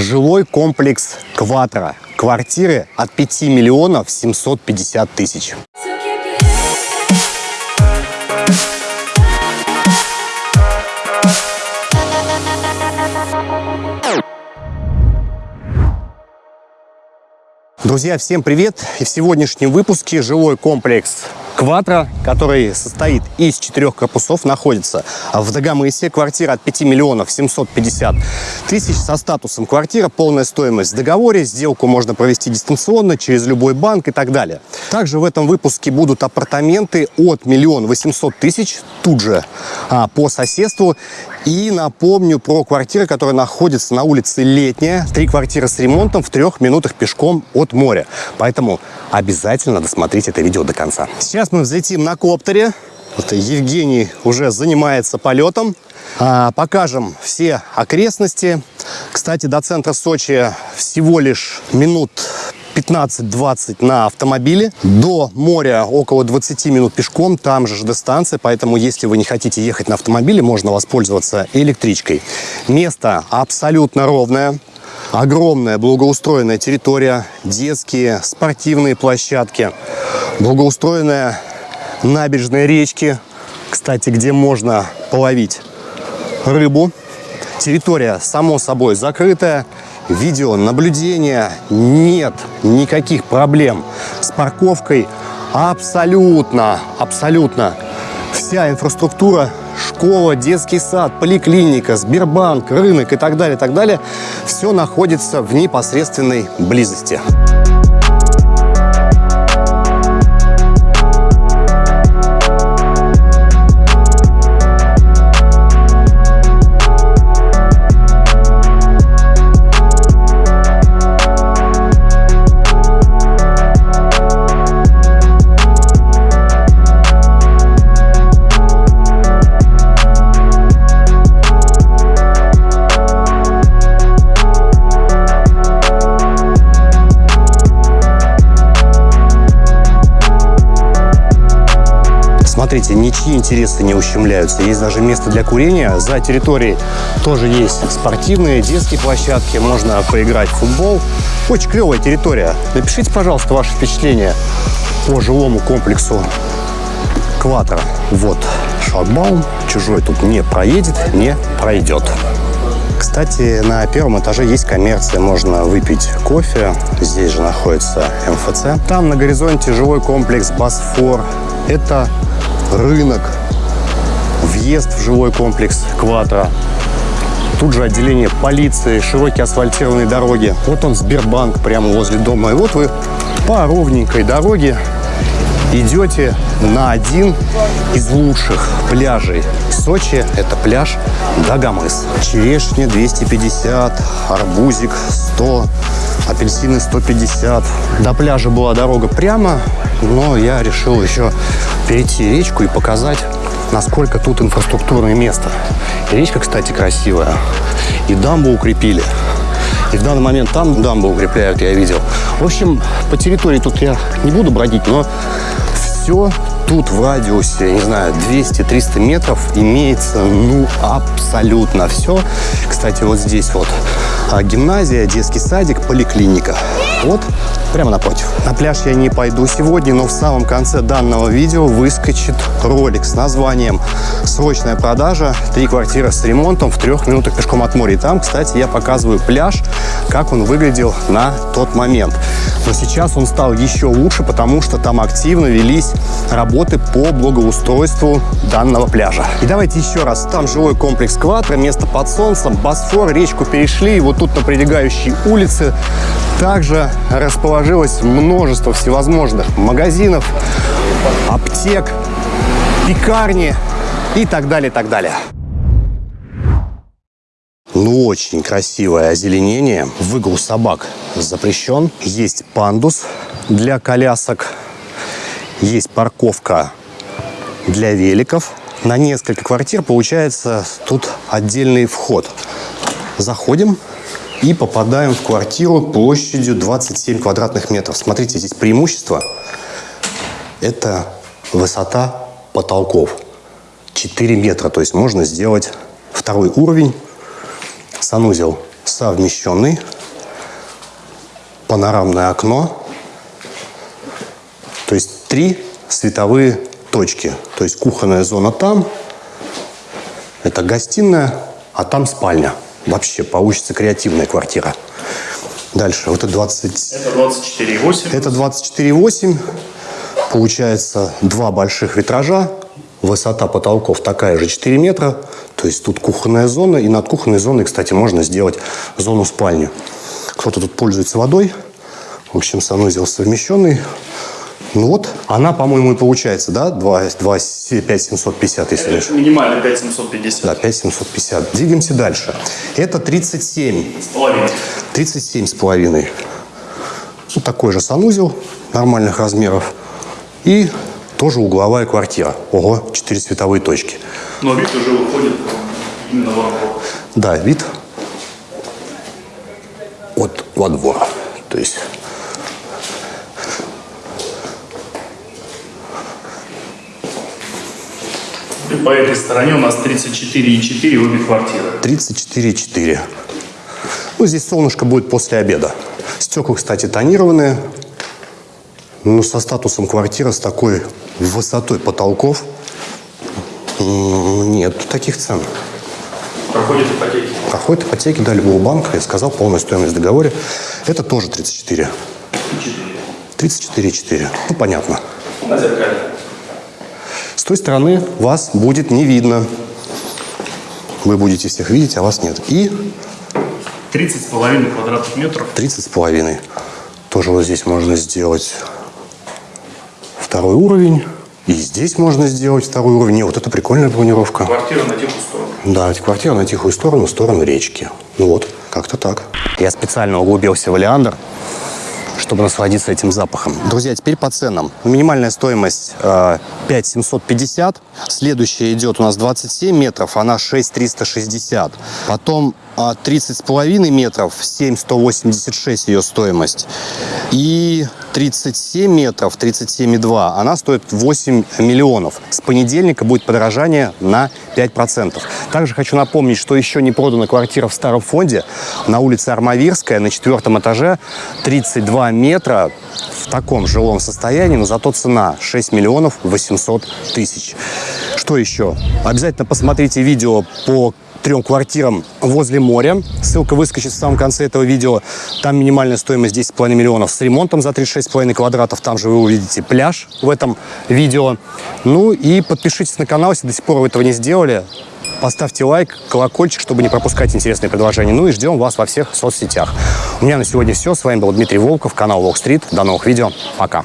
Жилой комплекс «Кватро». Квартиры от 5 миллионов 750 тысяч. Друзья, всем привет! И в сегодняшнем выпуске жилой комплекс Кватро, который состоит из четырех корпусов, находится в Дагомысе. Квартира от 5 миллионов 750 тысяч со статусом квартира. Полная стоимость в договоре. Сделку можно провести дистанционно, через любой банк и так далее. Также в этом выпуске будут апартаменты от миллиона 800 тысяч тут же а, по соседству. И напомню про квартиры, которые находятся на улице Летняя. Три квартиры с ремонтом в трех минутах пешком от моря. Поэтому обязательно досмотрите это видео до конца. Сейчас мы взлетим на коптере. Вот Евгений уже занимается полетом. А, покажем все окрестности. Кстати, до центра Сочи всего лишь минут 15-20 на автомобиле. До моря около 20 минут пешком, там же ЖД-станция, поэтому если вы не хотите ехать на автомобиле, можно воспользоваться электричкой. Место абсолютно ровное. Огромная благоустроенная территория, детские, спортивные площадки, благоустроенная набережная речки, кстати, где можно половить рыбу. Территория, само собой, закрытая, видеонаблюдения, нет никаких проблем с парковкой. Абсолютно, абсолютно. Вся инфраструктура, школа, детский сад, поликлиника, Сбербанк, рынок и так далее, так далее, все находится в непосредственной близости. Смотрите, ничьи интересы не ущемляются. Есть даже место для курения. За территорией тоже есть спортивные, детские площадки. Можно поиграть в футбол. Очень клевая территория. Напишите, пожалуйста, ваши впечатления по жилому комплексу Кватро. Вот шлагбаум. Чужой тут не проедет, не пройдет. Кстати, на первом этаже есть коммерция, можно выпить кофе. Здесь же находится МФЦ. Там на горизонте жилой комплекс Босфор. Это рынок, въезд в жилой комплекс Кватро. Тут же отделение полиции, широкие асфальтированные дороги. Вот он, Сбербанк, прямо возле дома. И вот вы по ровненькой дороге идете на один из лучших пляжей Сочи. Это пляж Дагомыс. Черешня 250, арбузик 100, апельсины 150. До пляжа была дорога прямо, но я решил еще перейти речку и показать, насколько тут инфраструктурное место. Речка, кстати, красивая. И дамбу укрепили. И в данный момент там дамбу укрепляют, я видел. В общем, по территории тут я не буду бродить, но все тут в радиусе, не знаю, 200-300 метров имеется, ну, абсолютно все. Кстати, вот здесь вот а, гимназия, детский садик, поликлиника. Вот прямо напротив. На пляж я не пойду сегодня, но в самом конце данного видео выскочит ролик с названием «Срочная продажа. Три квартиры с ремонтом в трех минутах пешком от моря». И там, кстати, я показываю пляж, как он выглядел на тот момент. Но сейчас он стал еще лучше, потому что там активно велись работы по благоустройству данного пляжа. И давайте еще раз. Там жилой комплекс Кватро, место под солнцем, Босфор, речку перешли. И вот тут на прилегающей улице также расположилось множество всевозможных магазинов, аптек, пекарни и так далее, так далее. Ну, очень красивое озеленение. Выгул собак запрещен. Есть пандус для колясок. Есть парковка для великов. На несколько квартир получается тут отдельный вход. Заходим и попадаем в квартиру площадью 27 квадратных метров. Смотрите, здесь преимущество – это высота потолков. 4 метра, то есть можно сделать второй уровень, санузел совмещенный. Панорамное окно. То есть три световые точки. То есть кухонная зона там, это гостиная, а там спальня. Вообще получится креативная квартира. Дальше, вот это 20... Это 24,8. Это 24,8. Получается два больших витража. Высота потолков такая же 4 метра. То есть тут кухонная зона. И над кухонной зоной, кстати, можно сделать зону спальни. Кто-то тут пользуется водой. В общем, санузел совмещенный. Ну вот, она, по-моему, и получается, да? 2, 2, 5 750, если лишь. Минимально 5750. Да, 5750. Двигаемся дальше. Это 37. С половиной. 37 с половиной. Вот такой же санузел нормальных размеров. И тоже угловая квартира. Ого, 4 световые точки. Но вид уже выходит именно во двор. Да, вид от во двор. То есть И по этой стороне у нас 34,4 обе квартиры. 34,4. Ну, здесь солнышко будет после обеда. Стекла, кстати, тонированные. Ну, со статусом квартира, с такой высотой потолков. Нет таких цен. Проходит ипотеки. Проходит ипотеки, да, любого банка. Я сказал, полная стоимость в договоре. Это тоже 34. 34,4. Ну, понятно. На зеркале. С той стороны вас будет не видно. Вы будете всех видеть, а вас нет. И 30 с половиной квадратных метров. 30 с половиной. Тоже вот здесь можно сделать второй уровень. И здесь можно сделать второй уровень. Не, вот это прикольная планировка. Квартира на тихую сторону. Да, квартира на тихую сторону, в сторону речки. Ну вот, как-то так. Я специально углубился в Олеандр, чтобы насладиться этим запахом. Друзья, теперь по ценам. Минимальная стоимость э, 5 750. Следующая идет у нас 27 метров, она 6 360. Потом а, 30 с половиной метров, 7 186 ее стоимость. И 37 метров, 37,2, она стоит 8 миллионов. С понедельника будет подорожание на 5%. Также хочу напомнить, что еще не продана квартира в старом фонде на улице Армавирская на четвертом этаже, 32 метра в таком жилом состоянии, но зато цена 6 миллионов 800 тысяч. Что еще? Обязательно посмотрите видео по трем квартирам возле моря. Ссылка выскочит в самом конце этого видео. Там минимальная стоимость 10,5 миллионов с ремонтом за 36,5 квадратов. Там же вы увидите пляж в этом видео. Ну и подпишитесь на канал, если до сих пор вы этого не сделали. Поставьте лайк, колокольчик, чтобы не пропускать интересные предложения. Ну и ждем вас во всех соцсетях. У меня на сегодня все. С вами был Дмитрий Волков, канал Walk Street. До новых видео. Пока.